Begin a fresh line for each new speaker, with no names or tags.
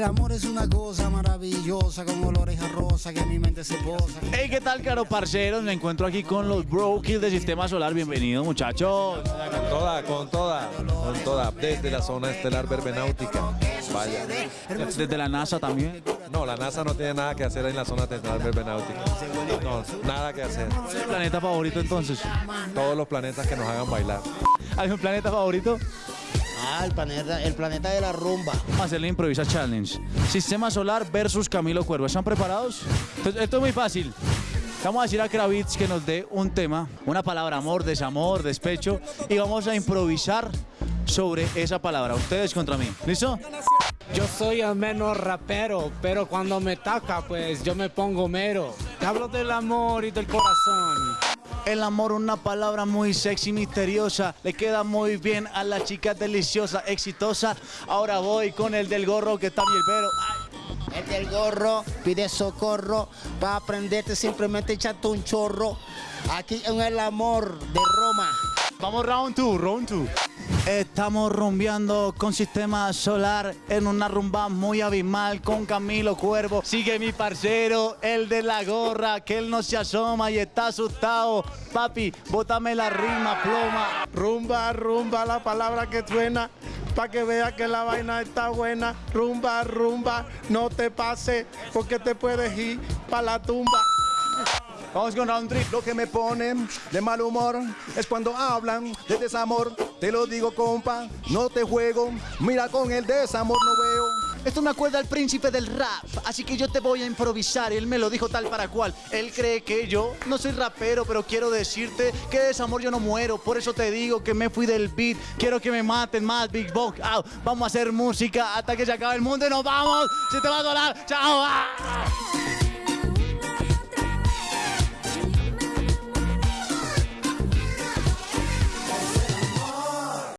El amor es una cosa maravillosa con olores a rosa que en mi mente se posa.
Hey, ¿qué tal, caro parceros? Me encuentro aquí con los Bro Kill de Sistema Solar. Bienvenidos, muchachos.
Con toda, con toda, con toda, desde la zona estelar verbenáutica. Vaya.
Desde la NASA también.
No, la NASA no tiene nada que hacer en la zona estelar verbenáutica. No, nada que hacer.
¿Cuál es el planeta favorito entonces?
Todos los planetas que nos hagan bailar.
¿Hay un planeta favorito?
Ah, el planeta, el planeta de la rumba.
Vamos a hacer la Improvisa Challenge. Sistema Solar versus Camilo Cuervo. ¿Están preparados? Entonces, esto es muy fácil. Vamos a decir a Kravitz que nos dé un tema, una palabra, amor, desamor, despecho, y vamos a improvisar sobre esa palabra. Ustedes contra mí. ¿Listo?
Yo soy el menos rapero, pero cuando me toca, pues yo me pongo mero. Te hablo del amor y del corazón.
El amor, una palabra muy sexy, misteriosa. Le queda muy bien a la chica deliciosa, exitosa. Ahora voy con el del gorro que está bien, pero.
El del gorro pide socorro. Para aprenderte simplemente echate un chorro. Aquí en el amor de Roma.
Vamos round two, round two. Estamos rumbeando con sistema solar en una rumba muy abismal con Camilo Cuervo. Sigue mi parcero, el de la gorra, que él no se asoma y está asustado. Papi, bótame la rima, ploma.
Rumba, rumba, la palabra que suena, pa' que vea que la vaina está buena. Rumba, rumba, no te pase, porque te puedes ir pa' la tumba.
Vamos con round three.
Lo que me pone de mal humor es cuando hablan de desamor. Te lo digo, compa, no te juego. Mira, con el desamor no veo.
Esto me acuerda al príncipe del rap, así que yo te voy a improvisar. Él me lo dijo tal para cual. Él cree que yo no soy rapero, pero quiero decirte que de desamor yo no muero. Por eso te digo que me fui del beat. Quiero que me maten más, Big Box. Vamos a hacer música hasta que se acabe el mundo y nos vamos. Se te va a dolar. Chao. ah.